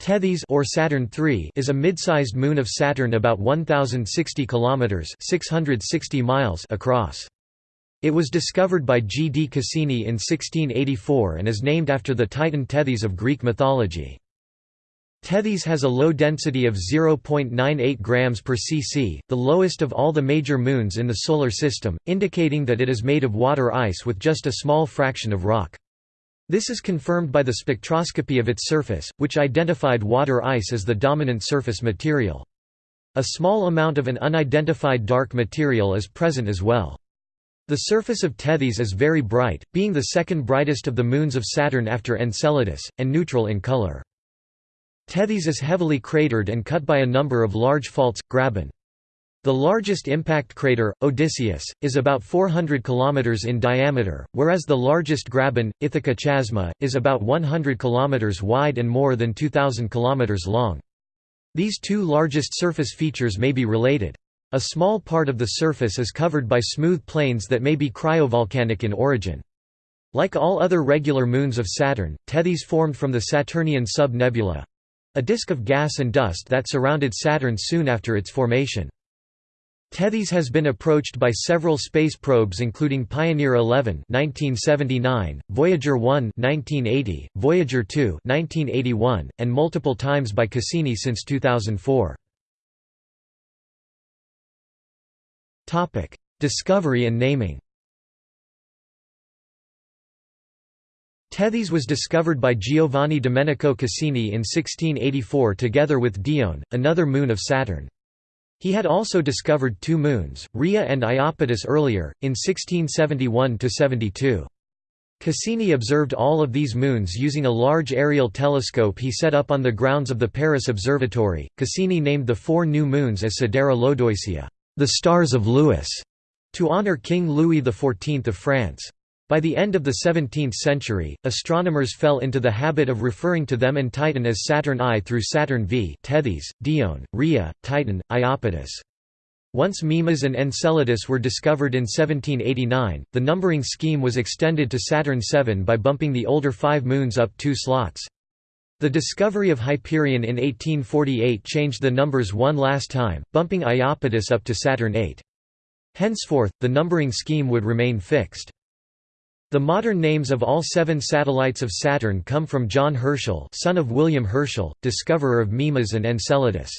Tethys or Saturn III is a mid-sized moon of Saturn about 1060 kilometers (660 miles) across. It was discovered by G. D. Cassini in 1684 and is named after the Titan Tethys of Greek mythology. Tethys has a low density of 0.98 grams per cc, the lowest of all the major moons in the Solar System, indicating that it is made of water ice with just a small fraction of rock. This is confirmed by the spectroscopy of its surface, which identified water ice as the dominant surface material. A small amount of an unidentified dark material is present as well. The surface of Tethys is very bright, being the second brightest of the moons of Saturn after Enceladus, and neutral in color. Tethys is heavily cratered and cut by a number of large faults, graben. The largest impact crater, Odysseus, is about 400 km in diameter, whereas the largest graben, Ithaca Chasma, is about 100 km wide and more than 2,000 km long. These two largest surface features may be related. A small part of the surface is covered by smooth plains that may be cryovolcanic in origin. Like all other regular moons of Saturn, Tethys formed from the Saturnian sub-nebula—a disk of gas and dust that surrounded Saturn soon after its formation. Tethys has been approached by several space probes including Pioneer 11 1979, Voyager 1 1980, Voyager 2 1981, and multiple times by Cassini since 2004. Topic: Discovery and naming. Tethys was discovered by Giovanni Domenico Cassini in 1684 together with Dione, another moon of Saturn. He had also discovered two moons, Rhea and Iapetus earlier, in 1671–72. Cassini observed all of these moons using a large aerial telescope he set up on the grounds of the Paris Observatory. Cassini named the four new moons as Sidera Lodoicea, the stars of Louis, to honor King Louis XIV of France. By the end of the 17th century, astronomers fell into the habit of referring to them and Titan as Saturn I through Saturn V Tethys, Dione, Rhea, Titan, Iapetus. Once Mimas and Enceladus were discovered in 1789, the numbering scheme was extended to Saturn VII by bumping the older five moons up two slots. The discovery of Hyperion in 1848 changed the numbers one last time, bumping Iapetus up to Saturn VIII. Henceforth, the numbering scheme would remain fixed. The modern names of all seven satellites of Saturn come from John Herschel son of William Herschel, discoverer of Mimas and Enceladus.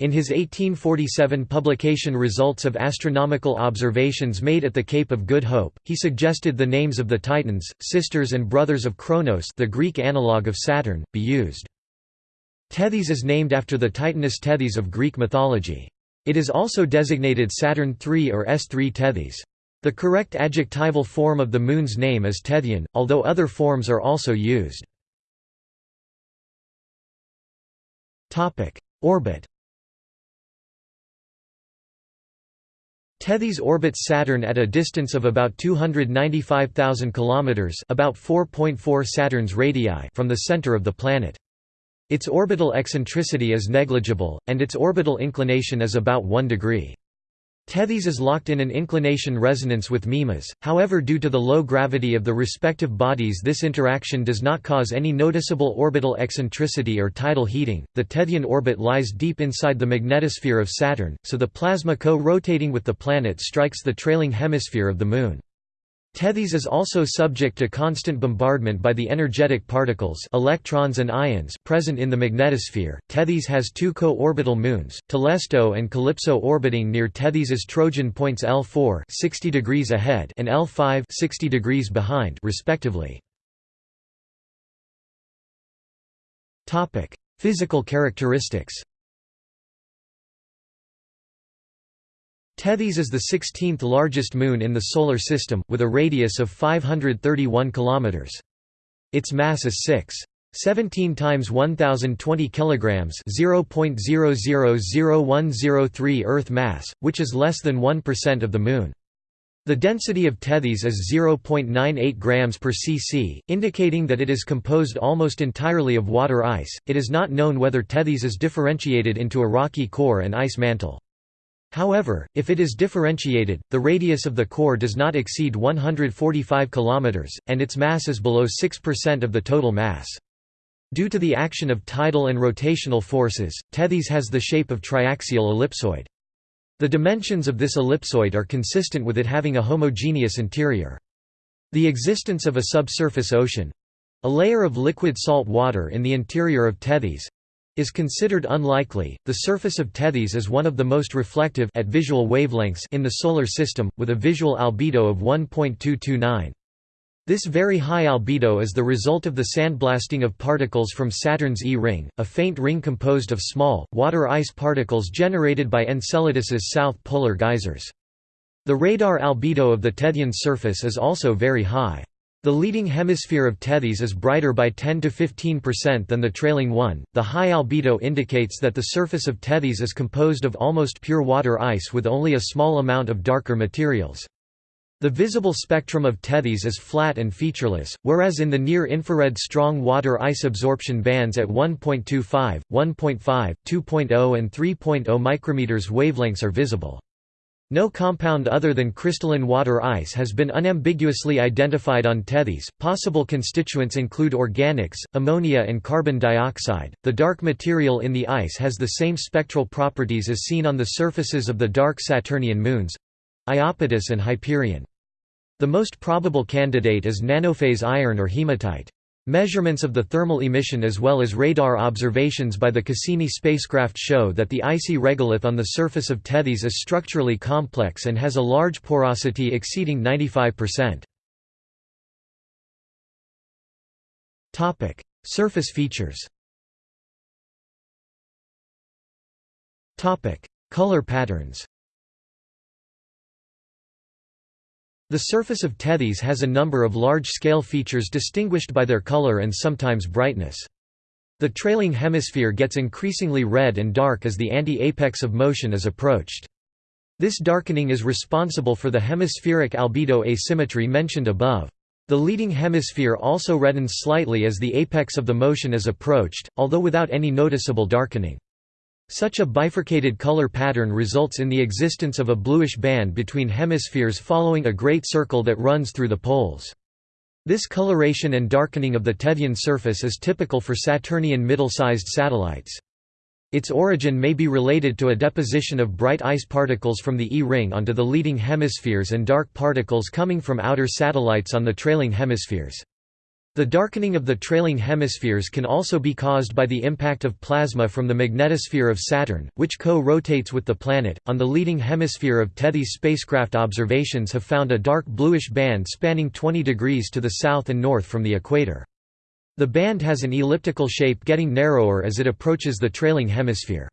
In his 1847 publication Results of Astronomical Observations Made at the Cape of Good Hope, he suggested the names of the Titans, sisters and brothers of Kronos the Greek analogue of Saturn, be used. Tethys is named after the Titaness Tethys of Greek mythology. It is also designated Saturn III or S3 Tethys. The correct adjectival form of the Moon's name is Tethyan, although other forms are also used. Orbit Tethys orbits Saturn at a distance of about 295,000 km about 4.4 Saturn's radii from the center of the planet. Its orbital eccentricity is negligible, and its orbital inclination is about 1 degree. Tethys is locked in an inclination resonance with Mimas, however due to the low gravity of the respective bodies this interaction does not cause any noticeable orbital eccentricity or tidal heating. The Tethyan orbit lies deep inside the magnetosphere of Saturn, so the plasma co-rotating with the planet strikes the trailing hemisphere of the Moon. Tethys is also subject to constant bombardment by the energetic particles electrons and ions present in the magnetosphere. Tethys has two co-orbital moons, Telesto and Calypso orbiting near Tethys's Trojan points L4 60 degrees ahead and L5 60 degrees behind respectively. Topic: Physical characteristics. Tethys is the 16th largest moon in the Solar System, with a radius of 531 km. Its mass is 6. 17 times 1020 kilograms, 0.000103 Earth mass, which is less than 1% of the moon. The density of Tethys is 0.98 grams per cc, indicating that it is composed almost entirely of water ice. It is not known whether Tethys is differentiated into a rocky core and ice mantle. However, if it is differentiated, the radius of the core does not exceed 145 km, and its mass is below 6% of the total mass. Due to the action of tidal and rotational forces, Tethys has the shape of triaxial ellipsoid. The dimensions of this ellipsoid are consistent with it having a homogeneous interior. The existence of a subsurface ocean—a layer of liquid salt water in the interior of Tethys, is considered unlikely. The surface of Tethys is one of the most reflective at visual wavelengths in the solar system with a visual albedo of 1.229. This very high albedo is the result of the sandblasting of particles from Saturn's E-ring, a faint ring composed of small, water ice particles generated by Enceladus's south polar geysers. The radar albedo of the Tethyan surface is also very high. The leading hemisphere of Tethys is brighter by 10 to 15% than the trailing one. The high albedo indicates that the surface of Tethys is composed of almost pure water ice with only a small amount of darker materials. The visible spectrum of Tethys is flat and featureless, whereas in the near-infrared strong water ice absorption bands at 1.25, 1.5, 2.0 and 3.0 micrometers wavelengths are visible. No compound other than crystalline water ice has been unambiguously identified on Tethys. Possible constituents include organics, ammonia, and carbon dioxide. The dark material in the ice has the same spectral properties as seen on the surfaces of the dark Saturnian moons Iapetus and Hyperion. The most probable candidate is nanophase iron or hematite. Measurements of the thermal emission as well as radar observations by the Cassini spacecraft show that the icy regolith on the surface of Tethys is structurally complex and has a large porosity exceeding 95%. Surface features Color patterns The surface of Tethys has a number of large-scale features distinguished by their color and sometimes brightness. The trailing hemisphere gets increasingly red and dark as the anti-apex of motion is approached. This darkening is responsible for the hemispheric albedo asymmetry mentioned above. The leading hemisphere also reddens slightly as the apex of the motion is approached, although without any noticeable darkening. Such a bifurcated color pattern results in the existence of a bluish band between hemispheres following a great circle that runs through the poles. This coloration and darkening of the Tethyan surface is typical for Saturnian middle-sized satellites. Its origin may be related to a deposition of bright ice particles from the E-ring onto the leading hemispheres and dark particles coming from outer satellites on the trailing hemispheres. The darkening of the trailing hemispheres can also be caused by the impact of plasma from the magnetosphere of Saturn, which co-rotates with the planet. On the leading hemisphere of Tethys spacecraft observations have found a dark bluish band spanning 20 degrees to the south and north from the equator. The band has an elliptical shape getting narrower as it approaches the trailing hemisphere.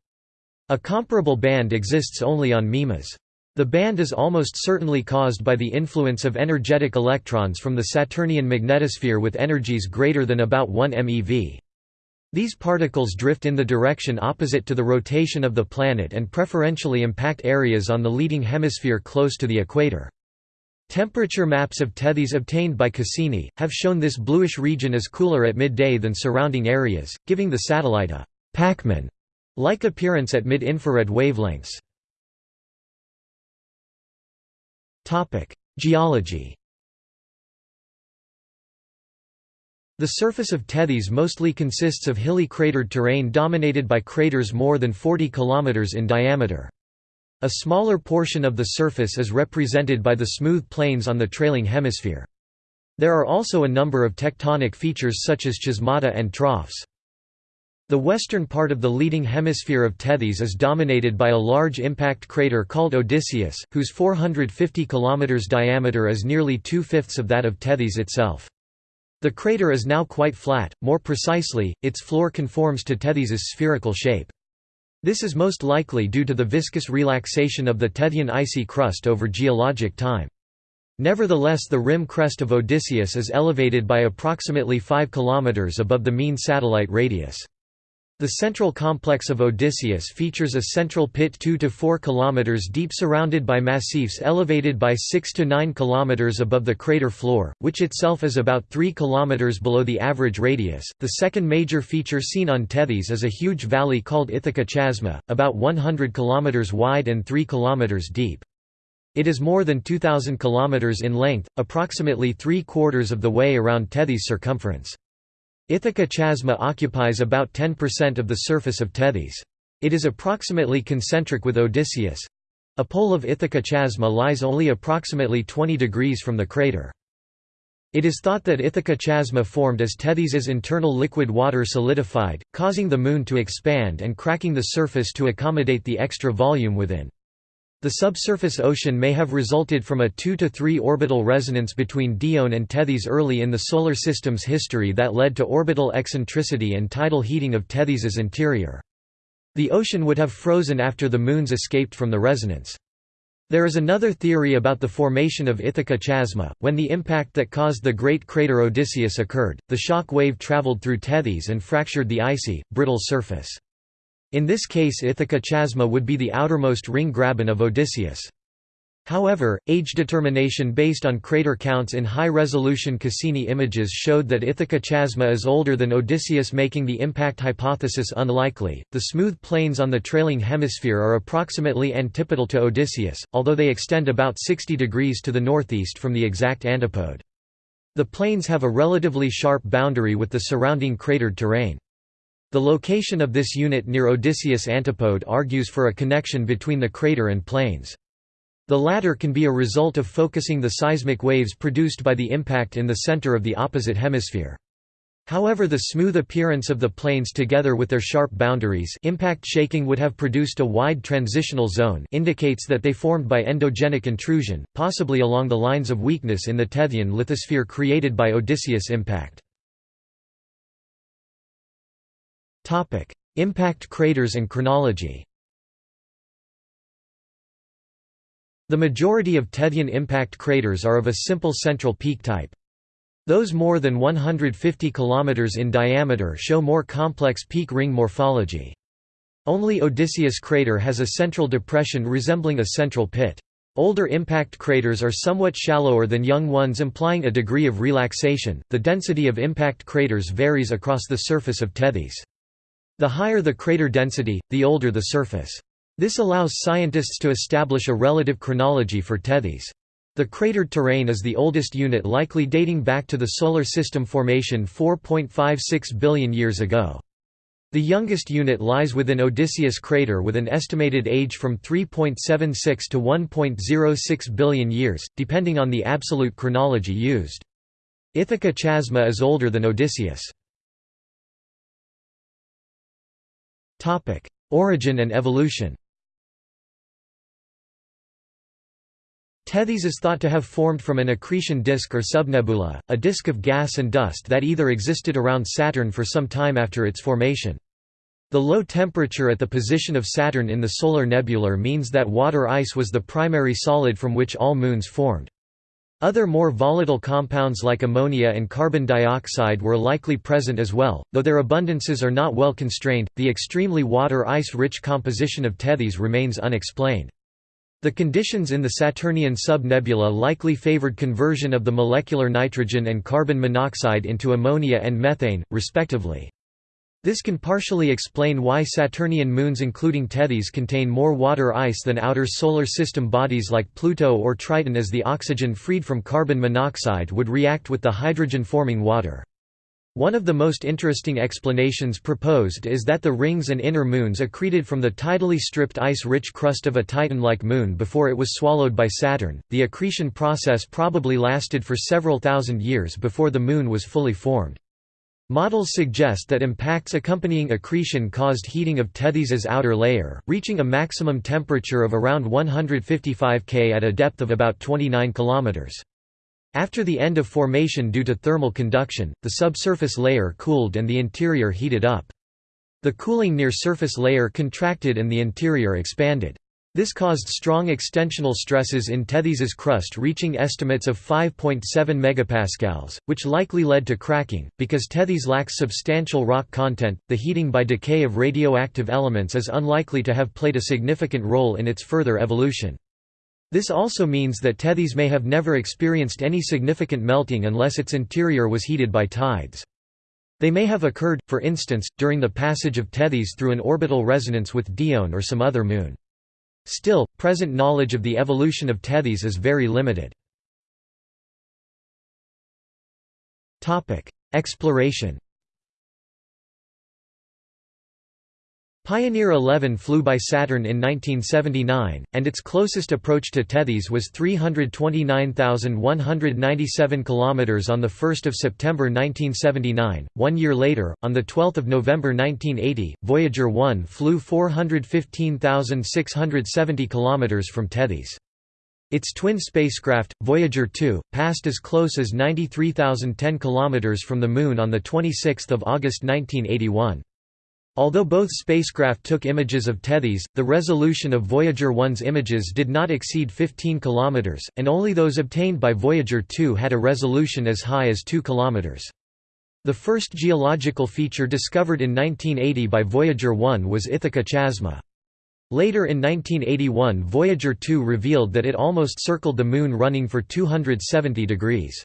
A comparable band exists only on Mimas. The band is almost certainly caused by the influence of energetic electrons from the Saturnian magnetosphere with energies greater than about 1 MeV. These particles drift in the direction opposite to the rotation of the planet and preferentially impact areas on the leading hemisphere close to the equator. Temperature maps of Tethys obtained by Cassini, have shown this bluish region is cooler at midday than surrounding areas, giving the satellite a «Pac-Man» like appearance at mid-infrared wavelengths. Geology The surface of Tethys mostly consists of hilly cratered terrain dominated by craters more than 40 km in diameter. A smaller portion of the surface is represented by the smooth plains on the trailing hemisphere. There are also a number of tectonic features such as chasmata and troughs. The western part of the leading hemisphere of Tethys is dominated by a large impact crater called Odysseus, whose 450 km diameter is nearly two-fifths of that of Tethys itself. The crater is now quite flat, more precisely, its floor conforms to Tethys's spherical shape. This is most likely due to the viscous relaxation of the Tethyan icy crust over geologic time. Nevertheless the rim crest of Odysseus is elevated by approximately 5 km above the mean satellite radius. The central complex of Odysseus features a central pit 2 to 4 km deep surrounded by massifs elevated by 6 to 9 km above the crater floor, which itself is about 3 km below the average radius. The second major feature seen on Tethys is a huge valley called Ithaca Chasma, about 100 km wide and 3 km deep. It is more than 2,000 km in length, approximately three quarters of the way around Tethys' circumference. Ithaca Chasma occupies about 10% of the surface of Tethys. It is approximately concentric with Odysseus. A pole of Ithaca Chasma lies only approximately 20 degrees from the crater. It is thought that Ithaca Chasma formed as Tethys's internal liquid water solidified, causing the Moon to expand and cracking the surface to accommodate the extra volume within. The subsurface ocean may have resulted from a 2 to 3 orbital resonance between Dione and Tethys early in the Solar System's history that led to orbital eccentricity and tidal heating of Tethys's interior. The ocean would have frozen after the moons escaped from the resonance. There is another theory about the formation of Ithaca Chasma. When the impact that caused the great crater Odysseus occurred, the shock wave traveled through Tethys and fractured the icy, brittle surface. In this case Ithaca Chasma would be the outermost ring graben of Odysseus. However, age determination based on crater counts in high-resolution Cassini images showed that Ithaca Chasma is older than Odysseus making the impact hypothesis unlikely. The smooth plains on the trailing hemisphere are approximately antipodal to Odysseus, although they extend about 60 degrees to the northeast from the exact antipode. The plains have a relatively sharp boundary with the surrounding cratered terrain. The location of this unit near Odysseus antipode argues for a connection between the crater and plains. The latter can be a result of focusing the seismic waves produced by the impact in the center of the opposite hemisphere. However the smooth appearance of the plains together with their sharp boundaries impact shaking would have produced a wide transitional zone indicates that they formed by endogenic intrusion, possibly along the lines of weakness in the Tethyan lithosphere created by Odysseus impact. Impact craters and chronology The majority of Tethyan impact craters are of a simple central peak type. Those more than 150 km in diameter show more complex peak ring morphology. Only Odysseus crater has a central depression resembling a central pit. Older impact craters are somewhat shallower than young ones implying a degree of relaxation. The density of impact craters varies across the surface of Tethys. The higher the crater density, the older the surface. This allows scientists to establish a relative chronology for Tethys. The cratered terrain is the oldest unit likely dating back to the Solar System formation 4.56 billion years ago. The youngest unit lies within Odysseus crater with an estimated age from 3.76 to 1.06 billion years, depending on the absolute chronology used. Ithaca Chasma is older than Odysseus. Origin and evolution Tethys is thought to have formed from an accretion disk or subnebula, a disk of gas and dust that either existed around Saturn for some time after its formation. The low temperature at the position of Saturn in the solar nebula means that water ice was the primary solid from which all moons formed. Other more volatile compounds like ammonia and carbon dioxide were likely present as well, though their abundances are not well constrained. The extremely water ice rich composition of Tethys remains unexplained. The conditions in the Saturnian subnebula likely favored conversion of the molecular nitrogen and carbon monoxide into ammonia and methane, respectively. This can partially explain why Saturnian moons including Tethys contain more water ice than outer Solar System bodies like Pluto or Triton as the oxygen freed from carbon monoxide would react with the hydrogen-forming water. One of the most interesting explanations proposed is that the rings and inner moons accreted from the tidally stripped ice-rich crust of a Titan-like moon before it was swallowed by Saturn. The accretion process probably lasted for several thousand years before the moon was fully formed. Models suggest that impacts accompanying accretion caused heating of Tethys's outer layer, reaching a maximum temperature of around 155 K at a depth of about 29 km. After the end of formation due to thermal conduction, the subsurface layer cooled and the interior heated up. The cooling near surface layer contracted and the interior expanded. This caused strong extensional stresses in Tethys's crust reaching estimates of 5.7 megapascals, which likely led to cracking. Because Tethys lacks substantial rock content, the heating by decay of radioactive elements is unlikely to have played a significant role in its further evolution. This also means that Tethys may have never experienced any significant melting unless its interior was heated by tides. They may have occurred, for instance, during the passage of Tethys through an orbital resonance with Dione or some other moon. Still, present knowledge of the evolution of Tethys is very limited. Exploration Pioneer 11 flew by Saturn in 1979, and its closest approach to Tethys was 329,197 km on 1 September 1979. One year later, on 12 November 1980, Voyager 1 flew 415,670 km from Tethys. Its twin spacecraft, Voyager 2, passed as close as 93,010 km from the Moon on 26 August 1981. Although both spacecraft took images of Tethys, the resolution of Voyager 1's images did not exceed 15 km, and only those obtained by Voyager 2 had a resolution as high as 2 km. The first geological feature discovered in 1980 by Voyager 1 was Ithaca Chasma. Later in 1981 Voyager 2 revealed that it almost circled the Moon running for 270 degrees.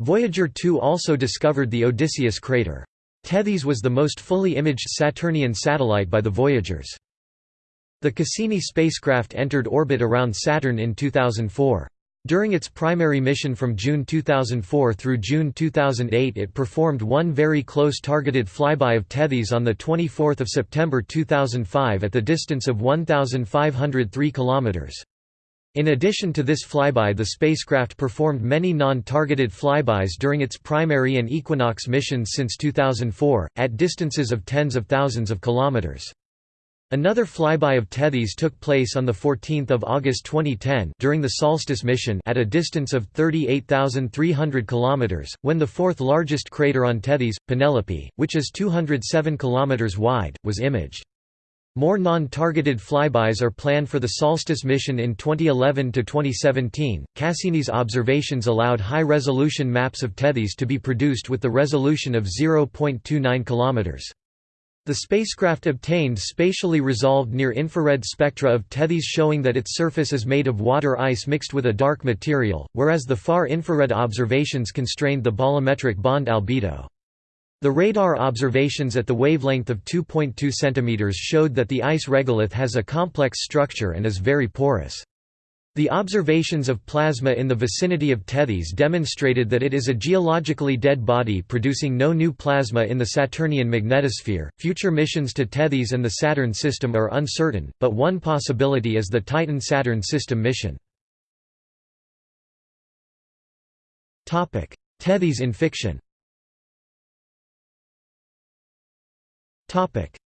Voyager 2 also discovered the Odysseus crater. Tethys was the most fully imaged Saturnian satellite by the Voyagers. The Cassini spacecraft entered orbit around Saturn in 2004. During its primary mission from June 2004 through June 2008 it performed one very close targeted flyby of Tethys on 24 September 2005 at the distance of 1,503 km. In addition to this flyby the spacecraft performed many non-targeted flybys during its primary and equinox missions since 2004, at distances of tens of thousands of kilometers. Another flyby of Tethys took place on 14 August 2010 during the Solstice mission at a distance of 38,300 km, when the fourth largest crater on Tethys, Penelope, which is 207 km wide, was imaged. More non-targeted flybys are planned for the Solstice mission in 2011 to 2017. Cassini's observations allowed high-resolution maps of Tethys to be produced with the resolution of 0.29 km. The spacecraft obtained spatially resolved near-infrared spectra of Tethys showing that its surface is made of water ice mixed with a dark material, whereas the far-infrared observations constrained the bolometric bond albedo. The radar observations at the wavelength of 2.2 cm showed that the ice regolith has a complex structure and is very porous. The observations of plasma in the vicinity of Tethys demonstrated that it is a geologically dead body producing no new plasma in the Saturnian magnetosphere. Future missions to Tethys and the Saturn system are uncertain, but one possibility is the Titan Saturn system mission. Tethys in fiction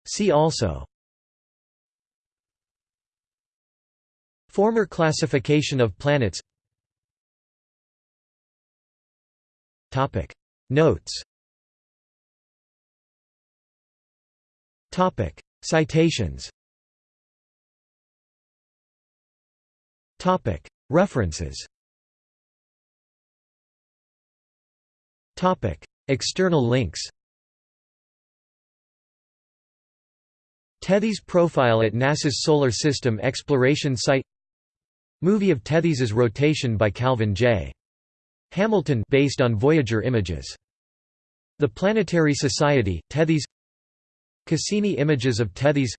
See also. Former classification of planets. Notes. Citations. References. External links Tethys profile at NASA's Solar System Exploration Site. Movie of Tethys's rotation by Calvin J. Hamilton based on Voyager images. The Planetary Society, Tethys Cassini images of Tethys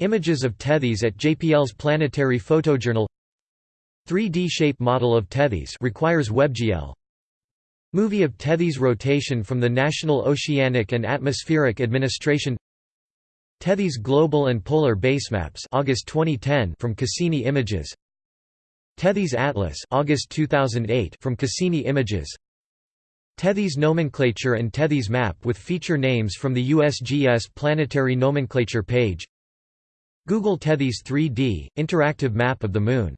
Images of Tethys at JPL's Planetary Photojournal. 3D shape model of Tethys requires WebGL. Movie of Tethys rotation from the National Oceanic and Atmospheric Administration Tethys Global and Polar Basemaps August 2010 from Cassini Images. Tethys Atlas August 2008 from Cassini Images. Tethys nomenclature and Tethys map with feature names from the USGS planetary nomenclature page. Google Tethys 3D interactive map of the moon